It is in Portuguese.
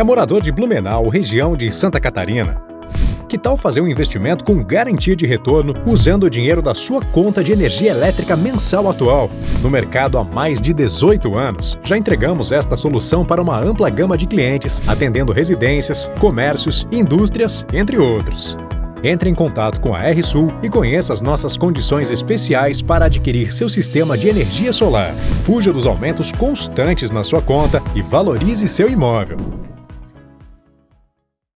É morador de Blumenau, região de Santa Catarina. Que tal fazer um investimento com garantia de retorno usando o dinheiro da sua conta de energia elétrica mensal atual? No mercado há mais de 18 anos, já entregamos esta solução para uma ampla gama de clientes, atendendo residências, comércios, indústrias, entre outros. Entre em contato com a RSul e conheça as nossas condições especiais para adquirir seu sistema de energia solar. Fuja dos aumentos constantes na sua conta e valorize seu imóvel.